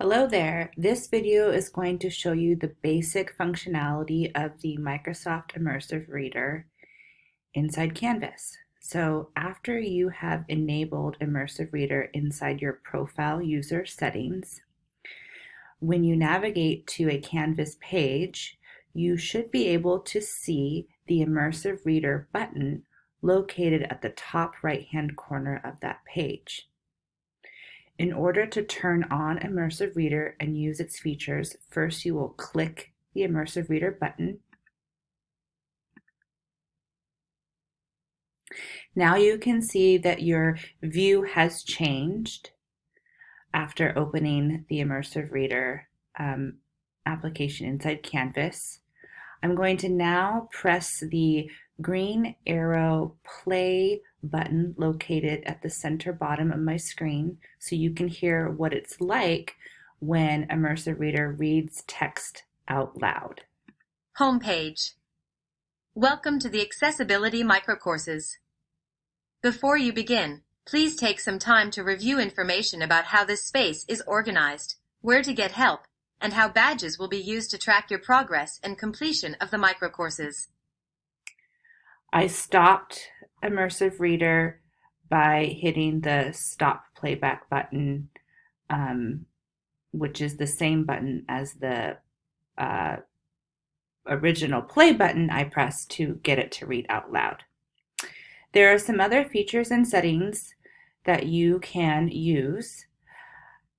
Hello there. This video is going to show you the basic functionality of the Microsoft Immersive Reader inside Canvas. So after you have enabled Immersive Reader inside your profile user settings, when you navigate to a Canvas page, you should be able to see the Immersive Reader button located at the top right-hand corner of that page. In order to turn on Immersive Reader and use its features, first you will click the Immersive Reader button. Now you can see that your view has changed after opening the Immersive Reader um, application inside Canvas. I'm going to now press the green arrow play button located at the center bottom of my screen so you can hear what it's like when Immersive Reader reads text out loud. Homepage. Welcome to the Accessibility Microcourses. Before you begin, please take some time to review information about how this space is organized, where to get help, and how badges will be used to track your progress and completion of the microcourses. I stopped Immersive Reader by hitting the stop playback button, um, which is the same button as the uh, original play button I pressed to get it to read out loud. There are some other features and settings that you can use.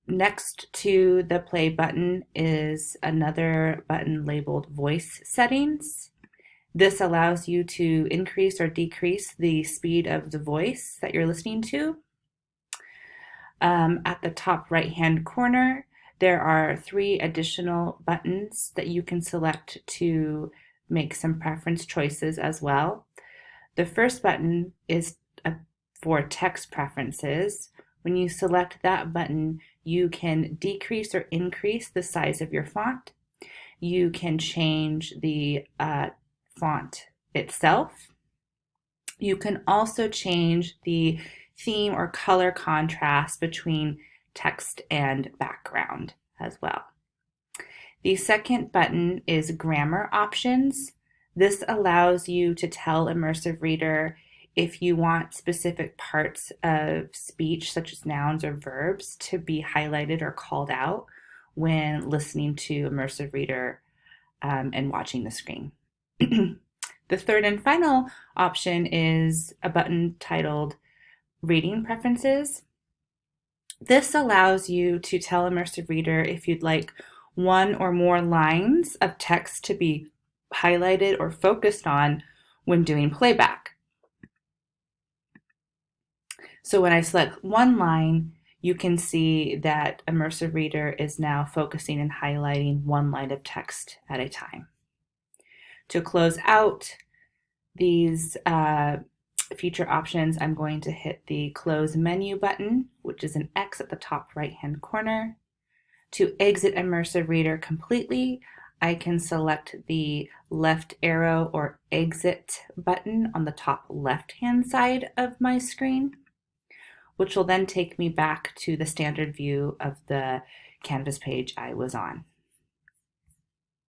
Next to the play button is another button labeled voice settings. This allows you to increase or decrease the speed of the voice that you're listening to. Um, at the top right hand corner, there are three additional buttons that you can select to make some preference choices as well. The first button is uh, for text preferences. When you select that button, you can decrease or increase the size of your font. You can change the uh, font itself. You can also change the theme or color contrast between text and background as well. The second button is grammar options. This allows you to tell Immersive Reader if you want specific parts of speech, such as nouns or verbs, to be highlighted or called out when listening to Immersive Reader um, and watching the screen. the third and final option is a button titled Reading Preferences. This allows you to tell Immersive Reader if you'd like one or more lines of text to be highlighted or focused on when doing playback. So when I select one line, you can see that Immersive Reader is now focusing and highlighting one line of text at a time. To close out these uh, feature options, I'm going to hit the close menu button, which is an X at the top right hand corner. To exit Immersive Reader completely, I can select the left arrow or exit button on the top left hand side of my screen, which will then take me back to the standard view of the Canvas page I was on.